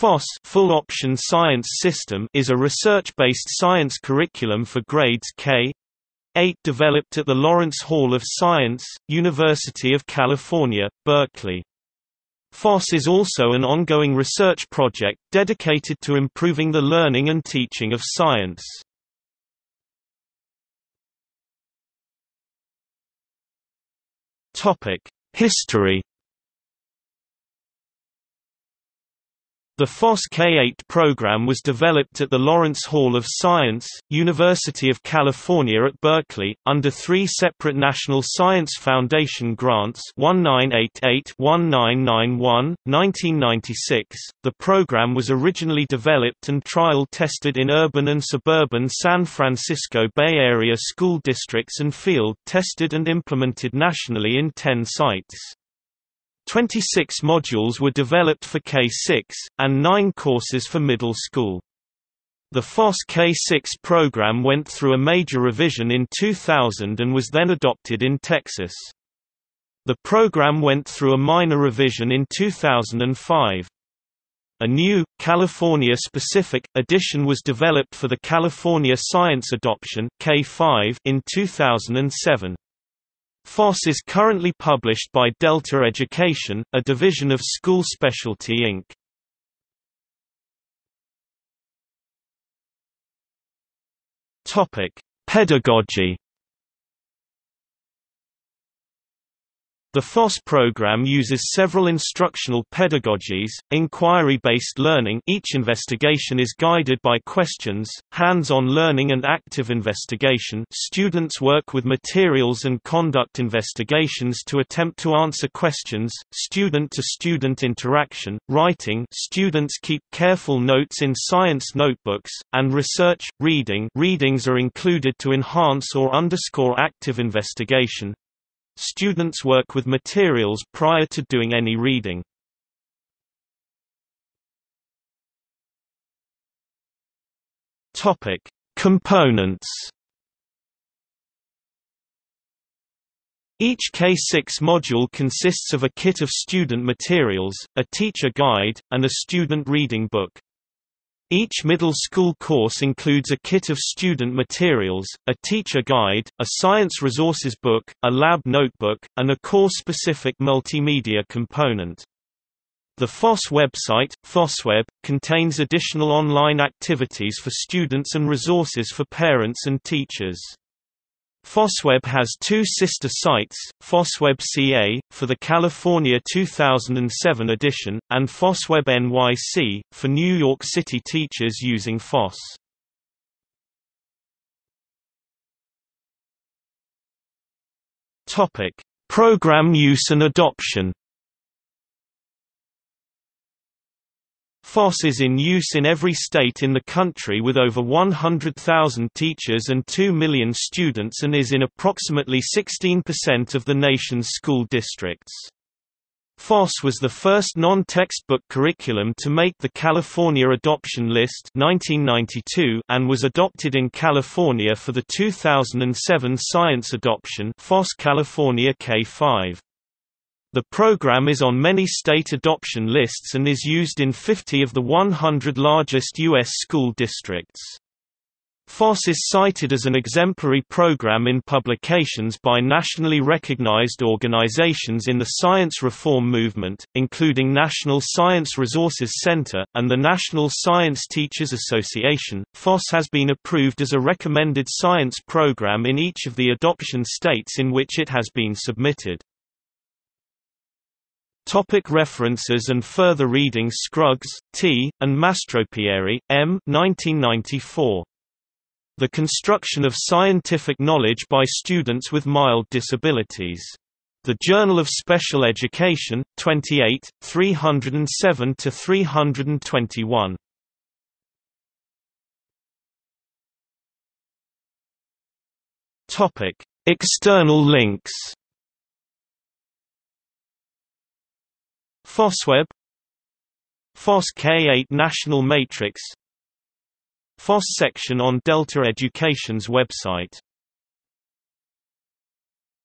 FOSS Full Option Science System is a research-based science curriculum for grades K 8 developed at the Lawrence Hall of Science, University of California, Berkeley. FOSS is also an ongoing research project dedicated to improving the learning and teaching of science. History The FOSS K-8 program was developed at the Lawrence Hall of Science, University of California at Berkeley, under three separate National Science Foundation grants 1988-1991, 1996. The program was originally developed and trial-tested in urban and suburban San Francisco Bay Area school districts and field-tested and implemented nationally in 10 sites. 26 modules were developed for K6, and 9 courses for middle school. The FOSS K6 program went through a major revision in 2000 and was then adopted in Texas. The program went through a minor revision in 2005. A new, California-specific, edition was developed for the California Science Adoption K5 in 2007. FOSS is currently published by Delta Education, a division of School Specialty Inc. Topic: Pedagogy The FOSS program uses several instructional pedagogies, inquiry-based learning each investigation is guided by questions, hands-on learning and active investigation. Students work with materials and conduct investigations to attempt to answer questions, student-to-student -student interaction, writing. Students keep careful notes in science notebooks, and research, reading. Readings are included to enhance or underscore active investigation, Students work with materials prior to doing any reading. Topic: Components. Each K6 module consists of a kit of student materials, a teacher guide, and a student reading book. Each middle school course includes a kit of student materials, a teacher guide, a science resources book, a lab notebook, and a course-specific multimedia component. The FOSS website, FOSSWeb, contains additional online activities for students and resources for parents and teachers. FOSSWeb has two sister sites, FOSSWeb CA, for the California 2007 edition, and FOSSWeb NYC, for New York City teachers using FOSS. Program use and adoption FOSS is in use in every state in the country with over 100,000 teachers and 2 million students and is in approximately 16% of the nation's school districts. FOSS was the first non-textbook curriculum to make the California Adoption List 1992 and was adopted in California for the 2007 Science Adoption FOSS California K5. The program is on many state adoption lists and is used in 50 of the 100 largest U.S. school districts. FOSS is cited as an exemplary program in publications by nationally recognized organizations in the science reform movement, including National Science Resources Center, and the National Science Teachers Association. FOSS has been approved as a recommended science program in each of the adoption states in which it has been submitted. Topic references and further reading Scruggs, T., and Mastropieri, M. 1994. The Construction of Scientific Knowledge by Students with Mild Disabilities. The Journal of Special Education, 28, 307–321. External links FOSSWeb FOSS K8 National Matrix. FOSS section on Delta Education's website